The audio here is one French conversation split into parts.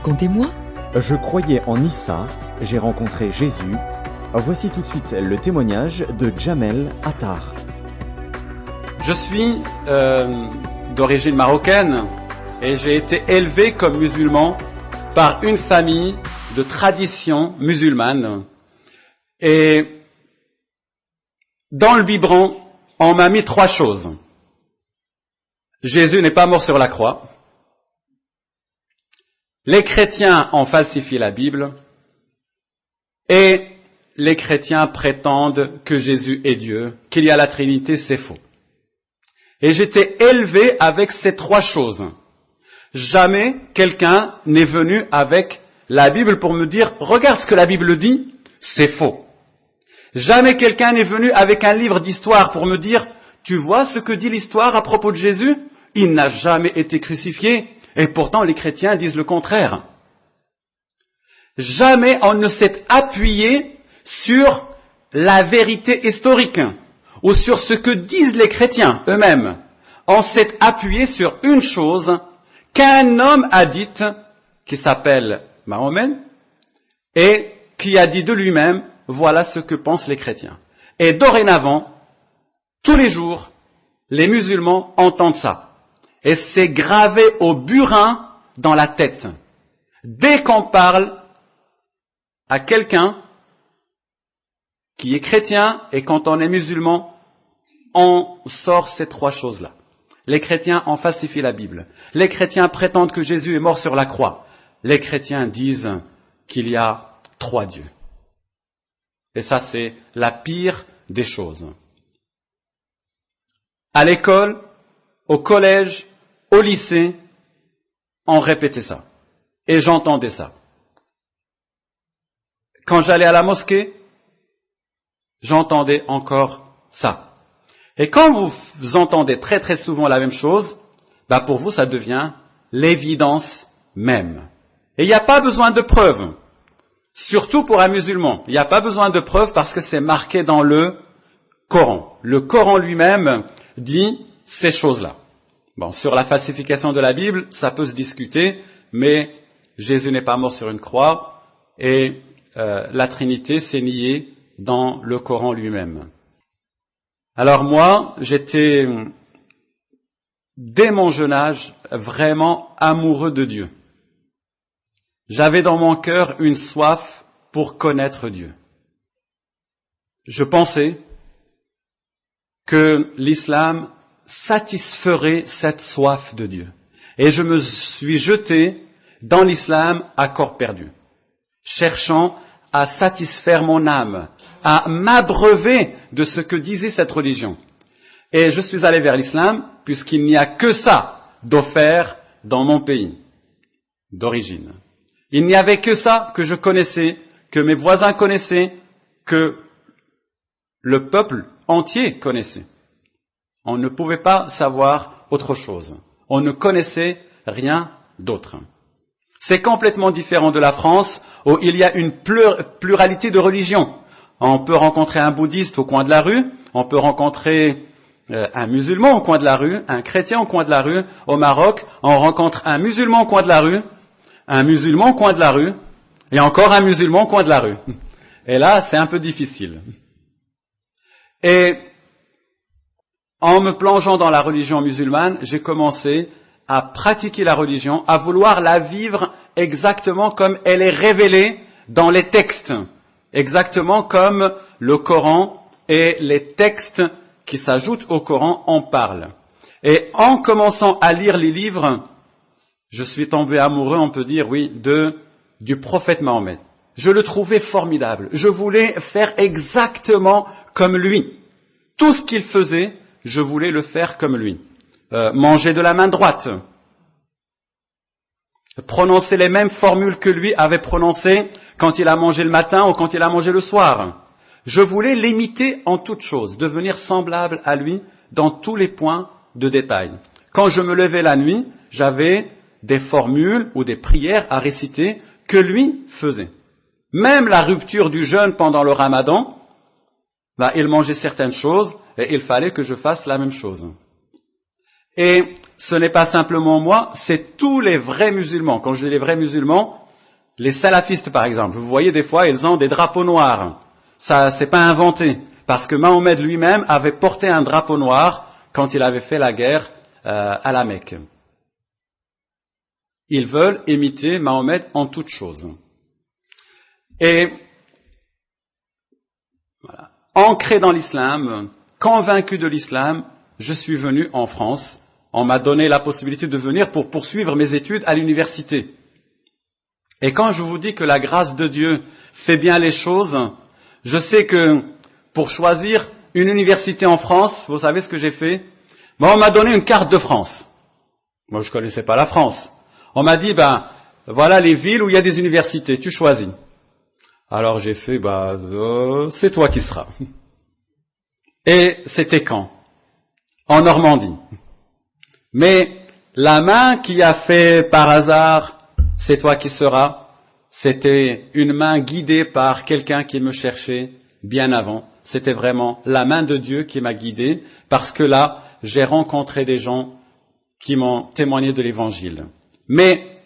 Racontez-moi. Je croyais en Issa, j'ai rencontré Jésus. Voici tout de suite le témoignage de Jamel Attar. Je suis euh, d'origine marocaine et j'ai été élevé comme musulman par une famille de tradition musulmane. Et dans le biberon, on m'a mis trois choses. Jésus n'est pas mort sur la croix. Les chrétiens ont falsifié la Bible. Et les chrétiens prétendent que Jésus est Dieu, qu'il y a la Trinité, c'est faux. Et j'étais élevé avec ces trois choses. Jamais quelqu'un n'est venu avec la Bible pour me dire, regarde ce que la Bible dit, c'est faux. Jamais quelqu'un n'est venu avec un livre d'histoire pour me dire, tu vois ce que dit l'histoire à propos de Jésus? Il n'a jamais été crucifié, et pourtant les chrétiens disent le contraire. Jamais on ne s'est appuyé sur la vérité historique ou sur ce que disent les chrétiens eux-mêmes. On s'est appuyé sur une chose qu'un homme a dite, qui s'appelle Mahomet, et qui a dit de lui-même, voilà ce que pensent les chrétiens. Et dorénavant, tous les jours, les musulmans entendent ça. Et c'est gravé au burin dans la tête. Dès qu'on parle à quelqu'un qui est chrétien et quand on est musulman, on sort ces trois choses-là. Les chrétiens ont falsifié la Bible. Les chrétiens prétendent que Jésus est mort sur la croix. Les chrétiens disent qu'il y a trois dieux. Et ça, c'est la pire des choses. À l'école, au collège, au lycée, on répétait ça. Et j'entendais ça. Quand j'allais à la mosquée, j'entendais encore ça. Et quand vous entendez très très souvent la même chose, bah pour vous ça devient l'évidence même. Et il n'y a pas besoin de preuves. Surtout pour un musulman. Il n'y a pas besoin de preuves parce que c'est marqué dans le Coran. Le Coran lui-même dit ces choses-là. Bon, sur la falsification de la Bible, ça peut se discuter, mais Jésus n'est pas mort sur une croix et euh, la Trinité s'est niée dans le Coran lui-même. Alors moi, j'étais, dès mon jeune âge, vraiment amoureux de Dieu. J'avais dans mon cœur une soif pour connaître Dieu. Je pensais que l'islam satisferait cette soif de Dieu. Et je me suis jeté dans l'islam à corps perdu, cherchant à satisfaire mon âme, à m'abreuver de ce que disait cette religion. Et je suis allé vers l'islam puisqu'il n'y a que ça d'offert dans mon pays d'origine. Il n'y avait que ça que je connaissais, que mes voisins connaissaient, que le peuple entier connaissait. On ne pouvait pas savoir autre chose. On ne connaissait rien d'autre. C'est complètement différent de la France où il y a une pluralité de religions. On peut rencontrer un bouddhiste au coin de la rue, on peut rencontrer euh, un musulman au coin de la rue, un chrétien au coin de la rue. Au Maroc, on rencontre un musulman au coin de la rue, un musulman au coin de la rue, et encore un musulman au coin de la rue. Et là, c'est un peu difficile. Et en me plongeant dans la religion musulmane, j'ai commencé à pratiquer la religion, à vouloir la vivre exactement comme elle est révélée dans les textes exactement comme le Coran et les textes qui s'ajoutent au Coran en parlent. Et en commençant à lire les livres, je suis tombé amoureux, on peut dire, oui, de, du prophète Mahomet. Je le trouvais formidable. Je voulais faire exactement comme lui. Tout ce qu'il faisait, je voulais le faire comme lui. Euh, manger de la main droite, prononcer les mêmes formules que lui avait prononcées quand il a mangé le matin ou quand il a mangé le soir. Je voulais l'imiter en toutes choses, devenir semblable à lui dans tous les points de détail. Quand je me levais la nuit, j'avais des formules ou des prières à réciter que lui faisait. Même la rupture du jeûne pendant le ramadan, bah, il mangeait certaines choses et il fallait que je fasse la même chose. Et ce n'est pas simplement moi, c'est tous les vrais musulmans. Quand je dis les vrais musulmans, les salafistes par exemple, vous voyez des fois, ils ont des drapeaux noirs. Ça, c'est pas inventé. Parce que Mahomet lui-même avait porté un drapeau noir quand il avait fait la guerre euh, à la Mecque. Ils veulent imiter Mahomet en toutes choses. Et ancré dans l'islam, convaincu de l'islam, je suis venu en France. On m'a donné la possibilité de venir pour poursuivre mes études à l'université. Et quand je vous dis que la grâce de Dieu fait bien les choses, je sais que pour choisir une université en France, vous savez ce que j'ai fait? On m'a donné une carte de France. Moi, je ne connaissais pas la France. On m'a dit, ben, voilà les villes où il y a des universités, tu choisis. Alors j'ai fait, bah, euh, c'est toi qui seras. Et c'était quand? En Normandie. Mais la main qui a fait par hasard, c'est toi qui seras, c'était une main guidée par quelqu'un qui me cherchait bien avant. C'était vraiment la main de Dieu qui m'a guidé, parce que là, j'ai rencontré des gens qui m'ont témoigné de l'évangile. Mais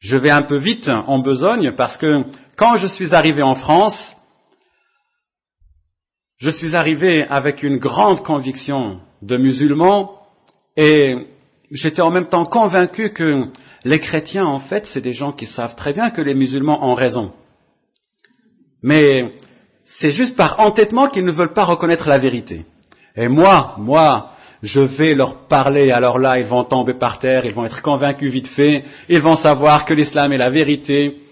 je vais un peu vite en besogne parce que quand je suis arrivé en France, je suis arrivé avec une grande conviction de musulman et j'étais en même temps convaincu que les chrétiens, en fait, c'est des gens qui savent très bien que les musulmans ont raison. Mais c'est juste par entêtement qu'ils ne veulent pas reconnaître la vérité. Et moi, moi, je vais leur parler, alors là, ils vont tomber par terre, ils vont être convaincus vite fait, ils vont savoir que l'islam est la vérité,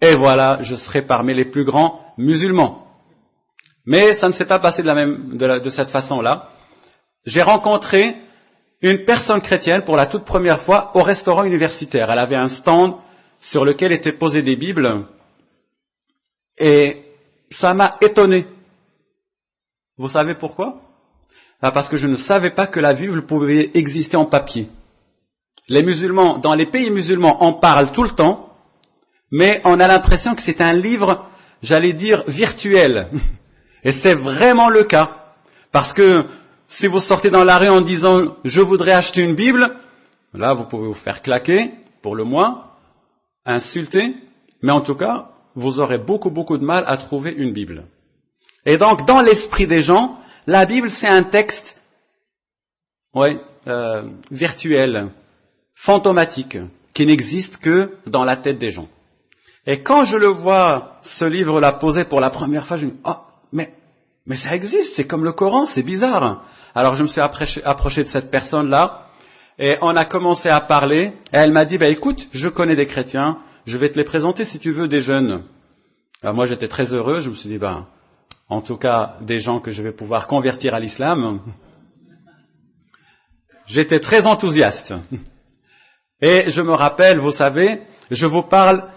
et voilà, je serai parmi les plus grands musulmans. Mais ça ne s'est pas passé de, cette façon-là. J'ai rencontré une personne chrétienne pour la toute première fois au restaurant universitaire. Elle avait un stand sur lequel étaient posées des Bibles, et ça m'a étonné. Vous savez pourquoi? Parce que je ne savais pas que la Bible pouvait exister en papier. Les musulmans, dans les pays musulmans, en parlent tout le temps, mais on a l'impression que c'est un livre, j'allais dire, virtuel. Et c'est vraiment le cas. Parce que si vous sortez dans la rue en disant je voudrais acheter une Bible, là vous pouvez vous faire claquer, pour le moins, insulter, mais en tout cas, vous aurez beaucoup beaucoup de mal à trouver une Bible. Et donc, dans l'esprit des gens, la Bible, c'est un texte ouais, euh, virtuel, fantomatique, qui n'existe que dans la tête des gens. Et quand je le vois, ce livre-là posé pour la première fois, je me dis, oh, mais, ça existe, c'est comme le Coran, c'est bizarre. Alors je me suis approché, de cette personne-là, et on a commencé à parler, et elle m'a dit, bah, écoute, je connais des chrétiens, je vais te les présenter si tu veux des jeunes. Alors moi j'étais très heureux, je me suis dit, ben, en tout cas des gens que je vais pouvoir convertir à l'islam, j'étais très enthousiaste. Et je me rappelle, vous savez, je vous parle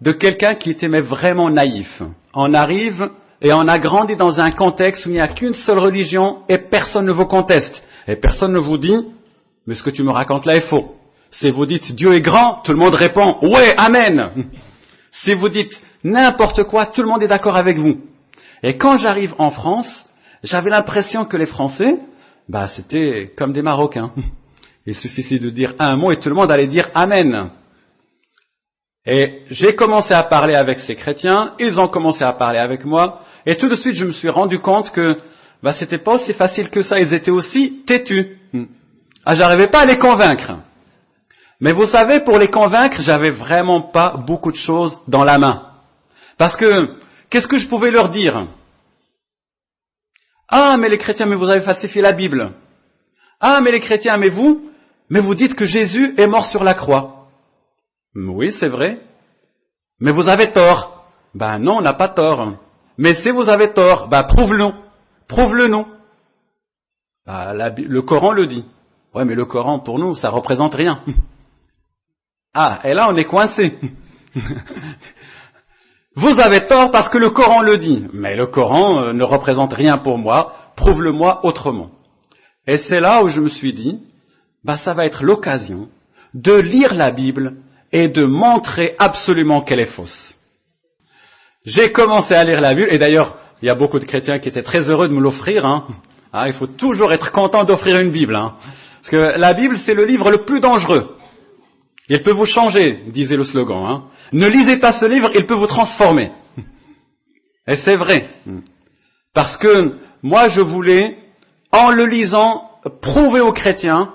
de quelqu'un qui était vraiment naïf. On arrive et on a grandi dans un contexte où il n'y a qu'une seule religion et personne ne vous conteste. Et personne ne vous dit, mais ce que tu me racontes là est faux. Si vous dites Dieu est grand, tout le monde répond, ouais, amen. Si vous dites n'importe quoi, tout le monde est d'accord avec vous. Et quand j'arrive en France, j'avais l'impression que les Français, bah, c'était comme des Marocains. Il suffisait de dire un mot et tout le monde allait dire Amen. Et j'ai commencé à parler avec ces chrétiens, ils ont commencé à parler avec moi, et tout de suite je me suis rendu compte que bah, c'était pas aussi facile que ça, ils étaient aussi têtus. Ah, j'arrivais pas à les convaincre. Mais vous savez, pour les convaincre, j'avais vraiment pas beaucoup de choses dans la main. Parce que Qu'est-ce que je pouvais leur dire? Ah, mais les chrétiens, mais vous avez falsifié la Bible. Ah, mais les chrétiens, mais vous, mais vous dites que Jésus est mort sur la croix. Oui, c'est vrai. Mais vous avez tort. Ben non, on n'a pas tort. Mais si vous avez tort, ben prouve-le. Prouve-le nous. Ben, le Coran le dit. Ouais, mais le Coran, pour nous, ça représente rien. Ah, et là, on est coincé. Vous avez tort parce que le Coran le dit. Mais le Coran euh, ne représente rien pour moi. Prouve-le-moi autrement. Et c'est là où je me suis dit, bah, ça va être l'occasion de lire la Bible et de montrer absolument qu'elle est fausse. J'ai commencé à lire la Bible, et d'ailleurs, il y a beaucoup de chrétiens qui étaient très heureux de me l'offrir. Hein. Ah, il faut toujours être content d'offrir une Bible. Hein. Parce que la Bible, c'est le livre le plus dangereux. Il peut vous changer, disait le slogan. Hein. Ne lisez pas ce livre, il peut vous transformer. Et c'est vrai. Parce que moi, je voulais, en le lisant, prouver aux chrétiens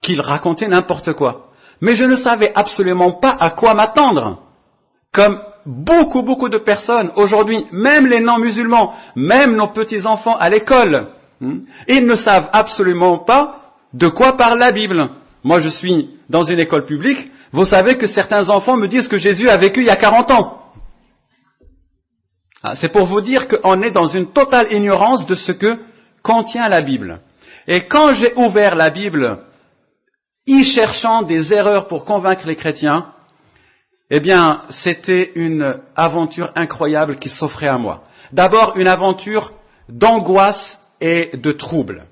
qu'ils racontaient n'importe quoi. Mais je ne savais absolument pas à quoi m'attendre. Comme beaucoup, beaucoup de personnes aujourd'hui, même les non-musulmans, même nos petits-enfants à l'école, hmm, ils ne savent absolument pas de quoi parle la Bible. Moi, je suis dans une école publique. Vous savez que certains enfants me disent que Jésus a vécu il y a 40 ans. Ah, c'est pour vous dire qu'on est dans une totale ignorance de ce que contient la Bible. Et quand j'ai ouvert la Bible, y cherchant des erreurs pour convaincre les chrétiens, eh bien, c'était une aventure incroyable qui s'offrait à moi. D'abord, une aventure d'angoisse et de trouble.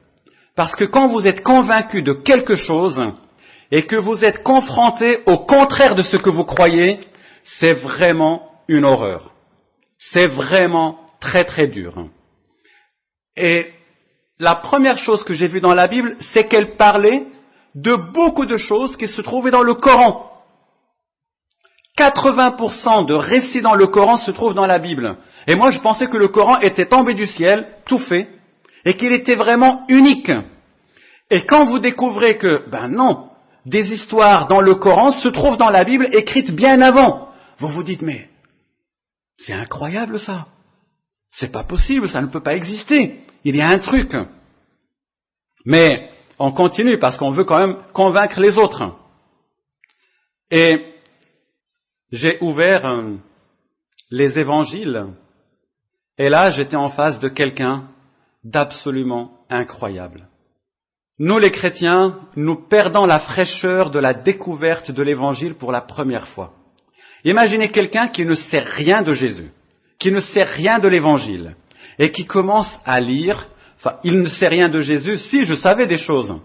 Parce que quand vous êtes convaincu de quelque chose et que vous êtes confronté au contraire de ce que vous croyez, c'est vraiment une horreur. C'est vraiment très très dur. Et la première chose que j'ai vue dans la Bible, c'est qu'elle parlait de beaucoup de choses qui se trouvaient dans le Coran. 80% de récits dans le Coran se trouvent dans la Bible. Et moi, je pensais que le Coran était tombé du ciel, tout fait, et qu'il était vraiment unique. Et quand vous découvrez que, ben non, des histoires dans le Coran se trouvent dans la Bible écrites bien avant, vous vous dites, mais c'est incroyable ça. C'est pas possible, ça ne peut pas exister. Il y a un truc. Mais on continue parce qu'on veut quand même convaincre les autres. Et j'ai ouvert euh, les évangiles et là j'étais en face de quelqu'un d'absolument incroyable. Nous les chrétiens, nous perdons la fraîcheur de la découverte de l'évangile pour la première fois. Imaginez quelqu'un qui ne sait rien de Jésus, qui ne sait rien de l'évangile, et qui commence à lire, enfin, il ne sait rien de Jésus, si je savais des choses,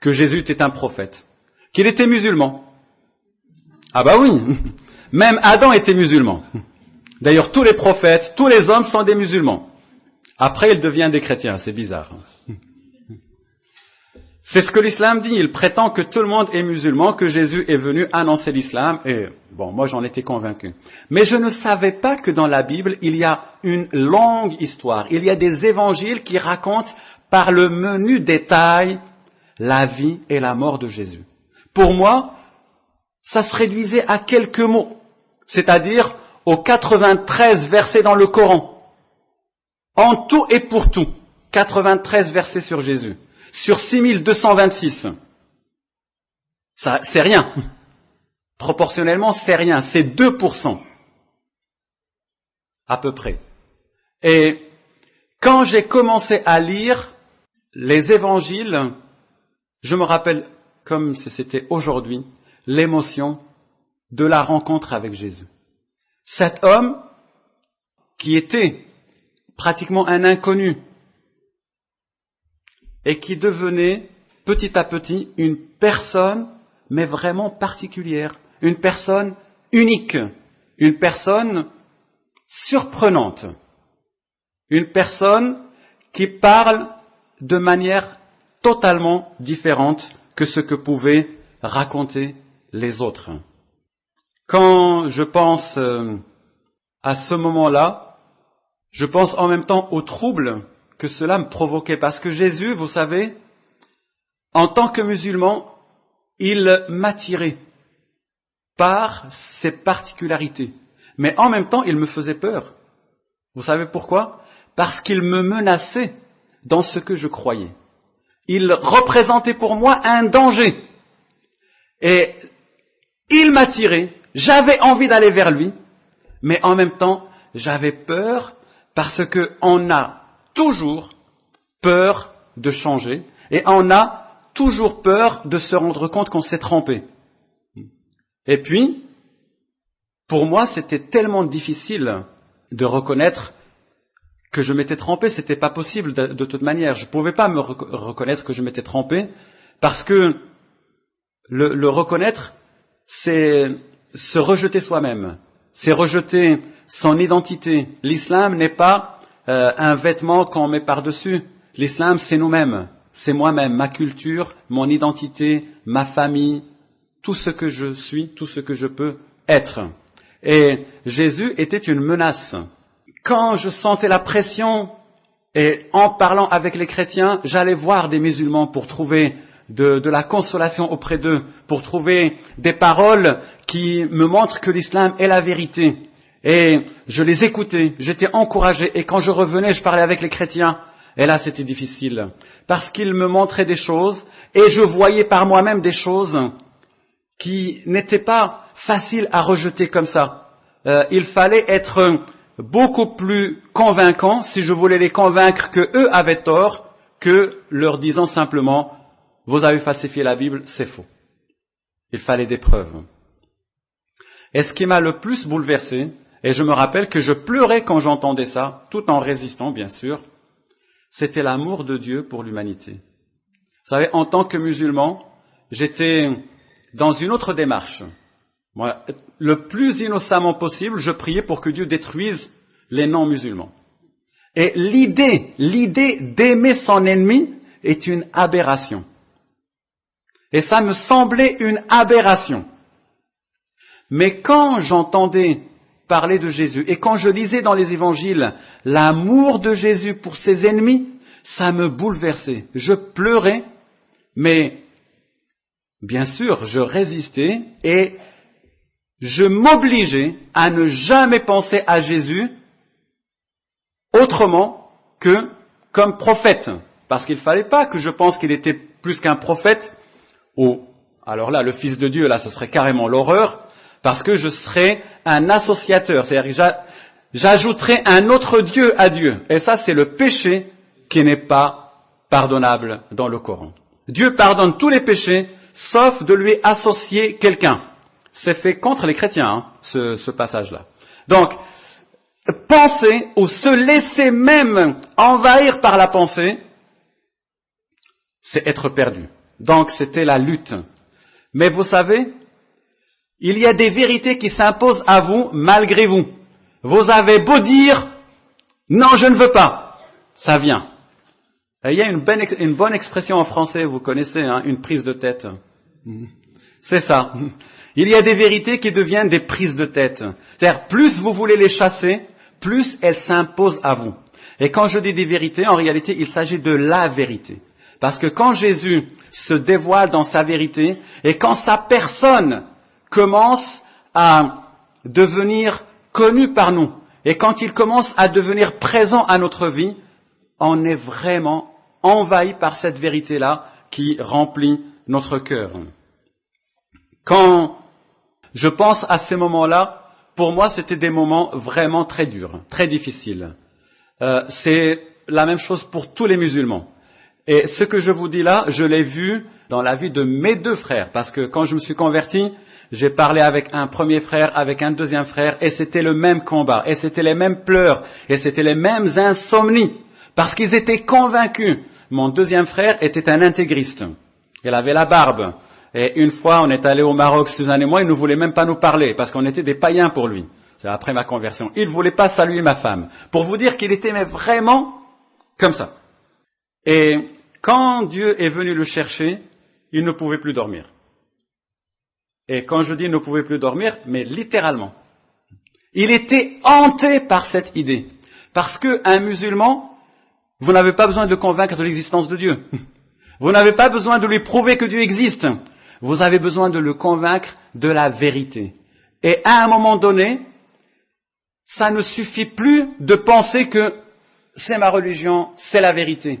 que Jésus était un prophète, qu'il était musulman. Ah bah oui, même Adam était musulman. D'ailleurs, tous les prophètes, tous les hommes sont des musulmans. Après, il devient des chrétiens, c'est bizarre. C'est ce que l'islam dit. Il prétend que tout le monde est musulman, que Jésus est venu annoncer l'islam. Et bon, moi j'en étais convaincu. Mais je ne savais pas que dans la Bible, il y a une longue histoire. Il y a des évangiles qui racontent par le menu détail la vie et la mort de Jésus. Pour moi, ça se réduisait à quelques mots. C'est-à-dire aux 93 versets dans le Coran. En tout et pour tout. 93 versets sur Jésus sur 6226. Ça, c'est rien. Proportionnellement, c'est rien. C'est 2%. À peu près. Et quand j'ai commencé à lire les évangiles, je me rappelle, comme si c'était aujourd'hui, l'émotion de la rencontre avec Jésus. Cet homme, qui était pratiquement un inconnu, et qui devenait petit à petit une personne, mais vraiment particulière, une personne unique, une personne surprenante, une personne qui parle de manière totalement différente que ce que pouvaient raconter les autres. Quand je pense euh, à ce moment-là, je pense en même temps au trouble que cela me provoquait. Parce que Jésus, vous savez, en tant que musulman, il m'attirait par ses particularités. Mais en même temps, il me faisait peur. Vous savez pourquoi? Parce qu'il me menaçait dans ce que je croyais. Il représentait pour moi un danger. Et il m'attirait, j'avais envie d'aller vers lui, mais en même temps, j'avais peur parce qu'on a toujours peur de changer et on a toujours peur de se rendre compte qu'on s'est trompé. Et puis, pour moi, c'était tellement difficile de reconnaître que je m'étais trompé, c'était pas possible de, toute manière. Je pouvais pas me reconnaître que je m'étais trompé parce que le reconnaître, c'est se rejeter soi-même, c'est rejeter son identité. L'islam n'est pas euh, un vêtement qu'on met par-dessus. L'islam, c'est nous-mêmes, c'est moi-même, ma culture, mon identité, ma famille, tout ce que je suis, tout ce que je peux être. Et Jésus était une menace. Quand je sentais la pression, et en parlant avec les chrétiens, j'allais voir des musulmans pour trouver de, de la consolation auprès d'eux, pour trouver des paroles qui me montrent que l'islam est la vérité. Et je les écoutais, j'étais encouragé, et quand je revenais, je parlais avec les chrétiens, et là c'était difficile, parce qu'ils me montraient des choses, et je voyais par moi-même des choses qui n'étaient pas faciles à rejeter comme ça. Euh, il fallait être beaucoup plus convaincant si je voulais les convaincre que eux avaient tort que leur disant simplement vous avez falsifié la Bible, c'est faux. Il fallait des preuves. Et ce qui m'a le plus bouleversé, et je me rappelle que je pleurais quand j'entendais ça, tout en résistant bien sûr, c'était l'amour de Dieu pour l'humanité. Vous savez, en tant que musulman, j'étais dans une autre démarche. Moi, le plus innocemment possible, je priais pour que Dieu détruise les non-musulmans. Et l'idée, l'idée d'aimer son ennemi est une aberration. Et ça me semblait une aberration. Mais quand j'entendais parler de Jésus et quand je lisais dans les évangiles l'amour de Jésus pour ses ennemis, ça me bouleversait. Je pleurais, mais bien sûr, je résistais et je m'obligeais à ne jamais penser à Jésus autrement que comme prophète. Parce qu'il ne fallait pas que je pense qu'il était plus qu'un prophète, ou alors là, le Fils de Dieu, là, ce serait carrément l'horreur, parce que je serais un associateur, c'est-à-dire que j'ajouterais un autre Dieu à Dieu. Et ça, c'est le péché qui n'est pas pardonnable dans le Coran. Dieu pardonne tous les péchés, sauf de lui associer quelqu'un. C'est fait contre les chrétiens, hein, ce, ce passage-là. Donc, penser ou se laisser même envahir par la pensée, c'est être perdu. Donc c'était la lutte. Mais vous savez, il y a des vérités qui s'imposent à vous malgré vous. Vous avez beau dire, non, je ne veux pas. Ça vient. il y a une bonne, expression en français, vous connaissez, hein, une prise de tête. C'est ça. Il y a des vérités qui deviennent des prises de tête. C'est-à-dire, plus vous voulez les chasser, plus elles s'imposent à vous. Et quand je dis des vérités, en réalité, il s'agit de la vérité. Parce que quand Jésus se dévoile dans sa vérité, et quand sa personne commence à devenir connue par nous, et quand il commence à devenir présent à notre vie, on est vraiment envahi par cette vérité-là qui remplit notre cœur. Quand je pense à ces moments-là, pour moi, c'était des moments vraiment très durs, très difficiles. Euh, c'est la même chose pour tous les musulmans. Et ce que je vous dis là, je l'ai vu dans la vie de mes deux frères, parce que quand je me suis converti, j'ai parlé avec un premier frère, avec un deuxième frère, et c'était le même combat, et c'était les mêmes pleurs, et c'était les mêmes insomnies, parce qu'ils étaient convaincus. Mon deuxième frère était un intégriste. Il avait la barbe. Et une fois, on est allé au Maroc, Suzanne et moi, il ne voulait même pas nous parler, parce qu'on était des païens pour lui. C'est après ma conversion. Il ne voulait pas saluer ma femme. Pour vous dire qu'il était vraiment comme ça. Et quand Dieu est venu le chercher, il ne pouvait plus dormir. Et quand je dis ne pouvait plus dormir, mais littéralement. Il était hanté par cette idée. Parce qu'un musulman, vous n'avez pas besoin de convaincre de l'existence de Dieu. Vous n'avez pas besoin de lui prouver que Dieu existe. Vous avez besoin de le convaincre de la vérité. Et à un moment donné, ça ne suffit plus de penser que c'est ma religion, c'est la vérité.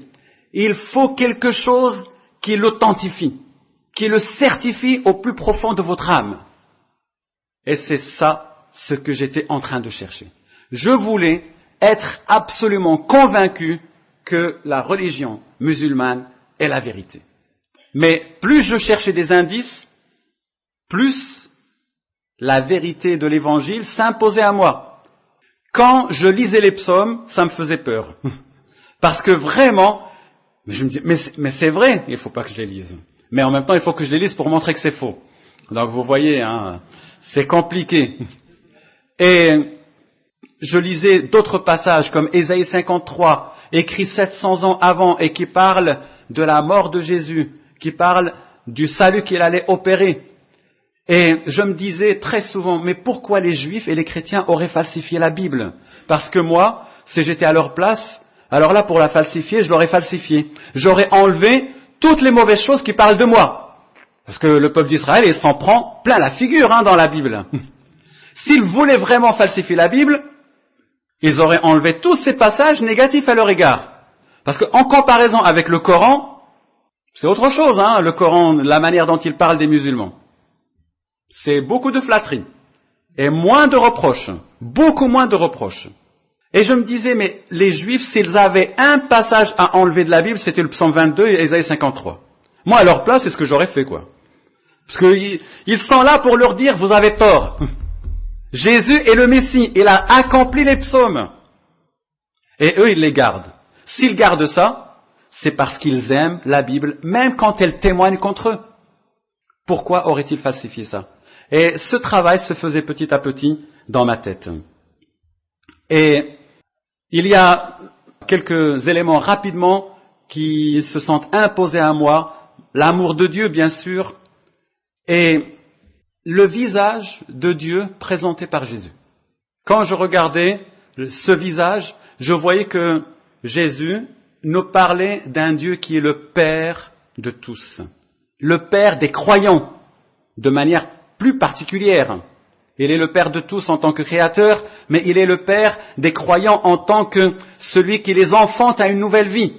Il faut quelque chose qui l'authentifie, qui le certifie au plus profond de votre âme. Et c'est ça ce que j'étais en train de chercher. Je voulais être absolument convaincu que la religion musulmane est la vérité. Mais plus je cherchais des indices, plus la vérité de l'évangile s'imposait à moi quand je lisais les psaumes, ça me faisait peur. Parce que vraiment, je me disais, mais, c'est vrai, il ne faut pas que je les lise. Mais en même temps, il faut que je les lise pour montrer que c'est faux. Donc vous voyez, hein, c'est compliqué. Et je lisais d'autres passages comme Ésaïe 53 écrit 700 ans avant et qui parle de la mort de Jésus, qui parle du salut qu'il allait opérer. Et je me disais très souvent, mais pourquoi les juifs et les chrétiens auraient falsifié la Bible? Parce que moi, si j'étais à leur place, alors là, pour la falsifier, je l'aurais falsifiée. J'aurais enlevé toutes les mauvaises choses qui parlent de moi. Parce que le peuple d'Israël, il s'en prend plein la figure hein, dans la Bible. S'ils voulaient vraiment falsifier la Bible, ils auraient enlevé tous ces passages négatifs à leur égard. Parce qu'en comparaison avec le Coran, c'est autre chose, hein, le Coran, la manière dont il parle des musulmans. C'est beaucoup de flatterie et moins de reproches, beaucoup moins de reproches. Et je me disais, mais les Juifs, s'ils avaient un passage à enlever de la Bible, c'était le psaume 22 et Isaïe 53. Moi, à leur place, c'est ce que j'aurais fait, quoi. Parce qu'ils sont là pour leur dire, vous avez tort. Jésus est le Messie, il a accompli les psaumes. Et eux, ils les gardent. S'ils gardent ça, c'est parce qu'ils aiment la Bible, même quand elle témoigne contre eux. Pourquoi aurait-il falsifié ça? Et ce travail se faisait petit à petit dans ma tête. Et il y a quelques éléments rapidement qui se sont imposés à moi. L'amour de Dieu, bien sûr, et le visage de Dieu présenté par Jésus. Quand je regardais ce visage, je voyais que Jésus nous parlait d'un Dieu qui est le Père de tous, le Père des croyants, de manière plus particulière. Il est le Père de tous en tant que créateur, mais il est le Père des croyants en tant que celui qui les enfante à une nouvelle vie.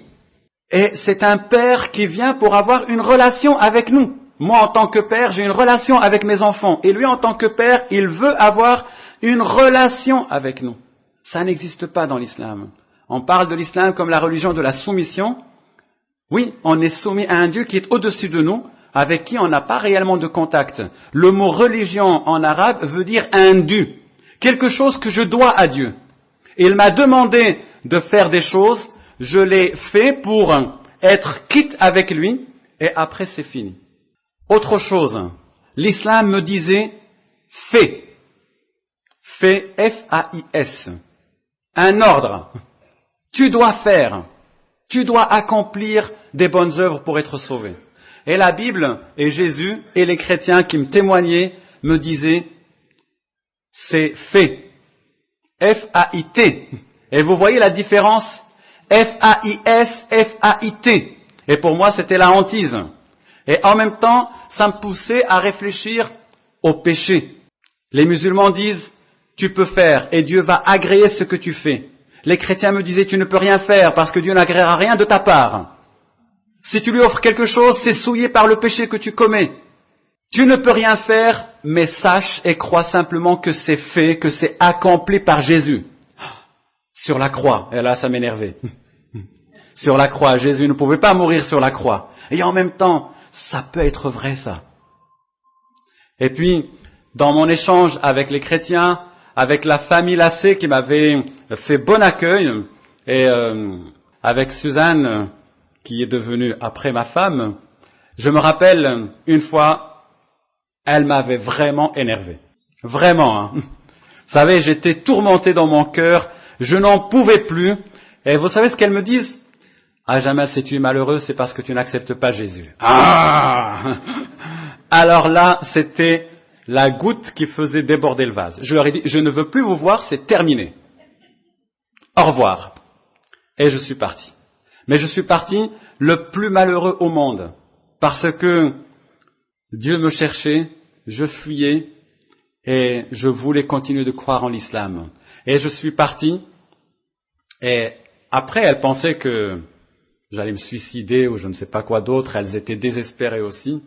Et c'est un Père qui vient pour avoir une relation avec nous. Moi, en tant que père, j'ai une relation avec mes enfants. Et lui, en tant que père, il veut avoir une relation avec nous. Ça n'existe pas dans l'islam. On parle de l'islam comme la religion de la soumission. Oui, on est soumis à un Dieu qui est au-dessus de nous, avec qui on n'a pas réellement de contact. Le mot religion en arabe veut dire un dû, quelque chose que je dois à Dieu. Il m'a demandé de faire des choses, je l'ai fait pour être quitte avec lui, et après c'est fini. Autre chose, l'islam me disait fais. Fais, F-A-I-S. Un ordre. Tu dois faire. Tu dois accomplir des bonnes œuvres pour être sauvé. Et la Bible et Jésus et les chrétiens qui me témoignaient me disaient c'est fait. F-A-I-T. Et vous voyez la différence? F-A-I-S, F-A-I-T. Et pour moi, c'était la hantise. Et en même temps, ça me poussait à réfléchir au péché. Les musulmans disent, tu peux faire et Dieu va agréer ce que tu fais. Les chrétiens me disaient, tu ne peux rien faire parce que Dieu n'agréera rien de ta part. Si tu lui offres quelque chose, c'est souillé par le péché que tu commets. Tu ne peux rien faire, mais sache et crois simplement que c'est fait, que c'est accompli par Jésus. Sur la croix. Et là, ça m'énervait. sur la croix. Jésus ne pouvait pas mourir sur la croix. Et en même temps, ça peut être vrai ça. Et puis, dans mon échange avec les chrétiens, avec la famille Lassé qui m'avait fait bon accueil, et euh, avec Suzanne, qui est devenue après ma femme, je me rappelle une fois, elle m'avait vraiment énervé. Vraiment. Hein. Vous savez, j'étais tourmenté dans mon cœur, je n'en pouvais plus. Et vous savez ce qu'elle me disent ah, jamais si tu es malheureux, c'est parce que tu n'acceptes pas Jésus. Ah Alors là, c'était la goutte qui faisait déborder le vase. Je leur ai dit, je ne veux plus vous voir, c'est terminé. Au revoir. Et je suis parti. Mais je suis parti le plus malheureux au monde. Parce que Dieu me cherchait, je fuyais, et je voulais continuer de croire en l'islam. Et je suis parti, et après elle pensait que j'allais me suicider ou je ne sais pas quoi d'autre, elles étaient désespérées aussi.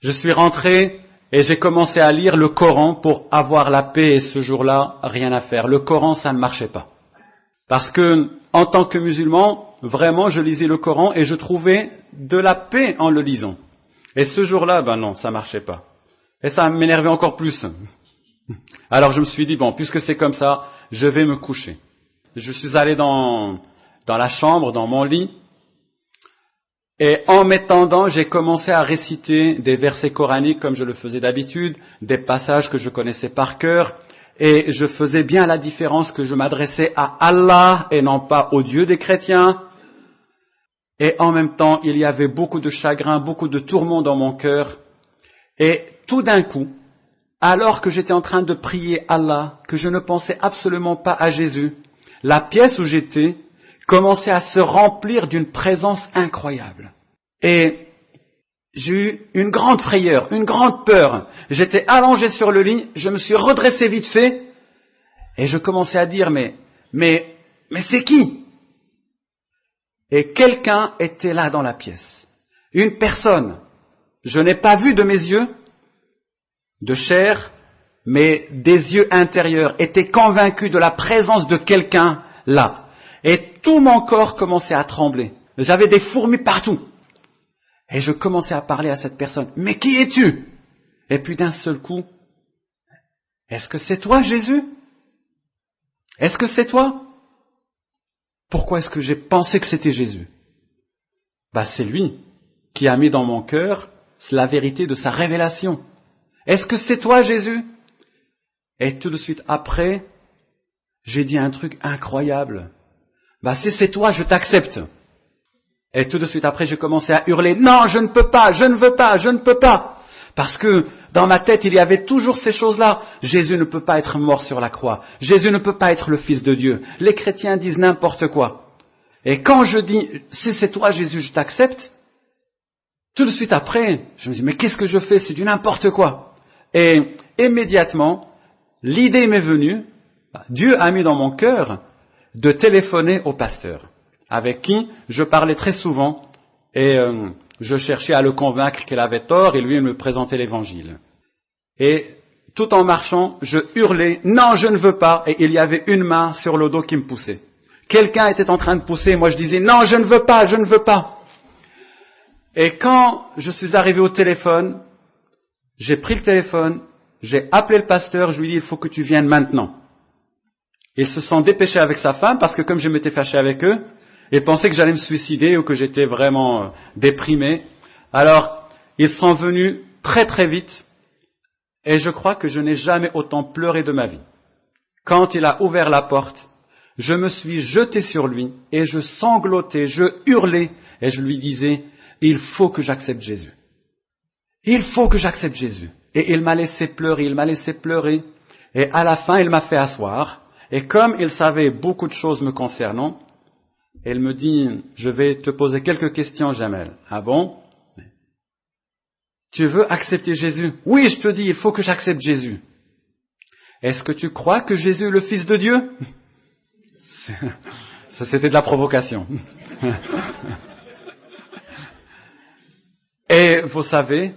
Je suis rentré et j'ai commencé à lire le Coran pour avoir la paix et ce jour-là, rien à faire. Le Coran, ça ne marchait pas. Parce que, en tant que musulman, vraiment, je lisais le Coran et je trouvais de la paix en le lisant. Et ce jour-là, ben non, ça marchait pas. Et ça m'énervait encore plus. Alors je me suis dit, bon, puisque c'est comme ça, je vais me coucher. Je suis allé dans, dans la chambre, dans mon lit. Et en m'étendant, j'ai commencé à réciter des versets coraniques comme je le faisais d'habitude, des passages que je connaissais par cœur. Et je faisais bien la différence que je m'adressais à Allah et non pas au Dieu des chrétiens. Et en même temps, il y avait beaucoup de chagrin, beaucoup de tourments dans mon cœur. Et tout d'un coup, alors que j'étais en train de prier Allah, que je ne pensais absolument pas à Jésus, la pièce où j'étais commençait à se remplir d'une présence incroyable. Et j'ai eu une grande frayeur, une grande peur. J'étais allongé sur le lit, je me suis redressé vite fait, et je commençais à dire, mais, mais, mais c'est qui? Et quelqu'un était là dans la pièce. Une personne. Je n'ai pas vu de mes yeux, de chair, mais des yeux intérieurs, était convaincu de la présence de quelqu'un là. Et tout mon corps commençait à trembler. J'avais des fourmis partout. Et je commençais à parler à cette personne. Mais qui es-tu? Et puis d'un seul coup, est-ce que c'est toi Jésus? Est-ce que c'est toi? Pourquoi est-ce que j'ai pensé que c'était Jésus? Bah c'est lui qui a mis dans mon cœur la vérité de sa révélation. Est-ce que c'est toi Jésus? Et tout de suite après, j'ai dit un truc incroyable. Bah si c'est toi, je t'accepte. Et tout de suite après, j'ai commencé à hurler, non, je ne peux pas, je ne veux pas, je ne peux pas. Parce que dans ma tête, il y avait toujours ces choses-là. Jésus ne peut pas être mort sur la croix. Jésus ne peut pas être le Fils de Dieu. Les chrétiens disent n'importe quoi. Et quand je dis, si c'est toi Jésus, je t'accepte, tout de suite après, je me dis, mais qu'est-ce que je fais? C'est du n'importe quoi. Et immédiatement, l'idée m'est venue, Dieu a mis dans mon cœur de téléphoner au pasteur avec qui je parlais très souvent et euh, je cherchais à le convaincre qu'il avait tort et lui me présentait l'évangile. Et tout en marchant, je hurlais non, je ne veux pas et il y avait une main sur le dos qui me poussait. Quelqu'un était en train de pousser, moi je disais non, je ne veux pas, je ne veux pas. Et quand je suis arrivé au téléphone, j'ai pris le téléphone, j'ai appelé le pasteur, je lui ai dit il faut que tu viennes maintenant. Ils se sont dépêchés avec sa femme parce que comme je m'étais fâché avec eux, et pensaient que j'allais me suicider ou que j'étais vraiment euh, déprimé. Alors, ils sont venus très très vite et je crois que je n'ai jamais autant pleuré de ma vie. Quand il a ouvert la porte, je me suis jeté sur lui et je sanglotais, je hurlais et je lui disais, il faut que j'accepte Jésus. Il faut que j'accepte Jésus. Et il m'a laissé pleurer, il m'a laissé pleurer. Et à la fin, il m'a fait asseoir. Et comme il savait beaucoup de choses me concernant, elle me dit, je vais te poser quelques questions, Jamel. Ah bon? Tu veux accepter Jésus? Oui, je te dis, il faut que j'accepte Jésus. Est-ce que tu crois que Jésus est le Fils de Dieu? Ça, c'était de la provocation. Et vous savez,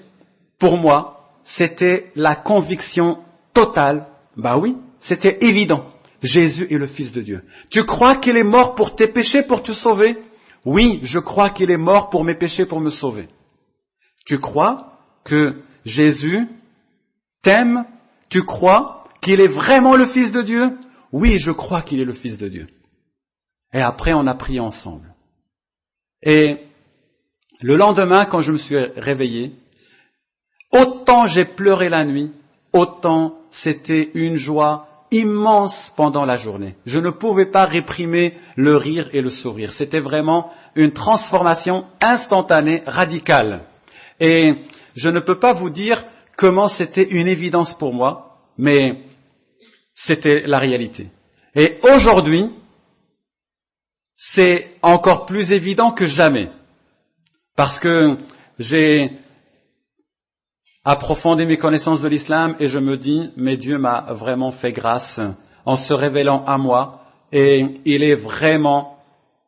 pour moi, c'était la conviction totale. Bah oui, c'était évident. Jésus est le Fils de Dieu. Tu crois qu'il est mort pour tes péchés, pour te sauver? Oui, je crois qu'il est mort pour mes péchés, pour me sauver. Tu crois que Jésus t'aime? Tu crois qu'il est vraiment le Fils de Dieu? Oui, je crois qu'il est le Fils de Dieu. Et après, on a prié ensemble. Et le lendemain, quand je me suis réveillé, autant j'ai pleuré la nuit, autant c'était une joie immense pendant la journée. Je ne pouvais pas réprimer le rire et le sourire. C'était vraiment une transformation instantanée, radicale. Et je ne peux pas vous dire comment c'était une évidence pour moi, mais c'était la réalité. Et aujourd'hui, c'est encore plus évident que jamais. Parce que j'ai approfondir mes connaissances de l'islam et je me dis, mais Dieu m'a vraiment fait grâce en se révélant à moi et il est vraiment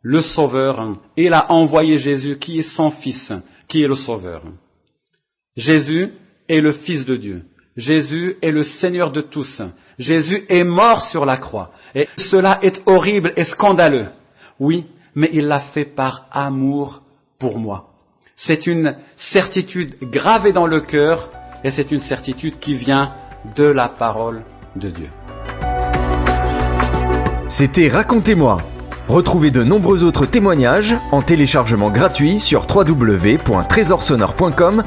le sauveur. Il a envoyé Jésus qui est son fils, qui est le sauveur. Jésus est le fils de Dieu. Jésus est le Seigneur de tous. Jésus est mort sur la croix. Et cela est horrible et scandaleux. Oui, mais il l'a fait par amour pour moi. C'est une certitude gravée dans le cœur et c'est une certitude qui vient de la parole de Dieu. C'était Racontez-moi. Retrouvez de nombreux autres témoignages en téléchargement gratuit sur www.trésorsonore.com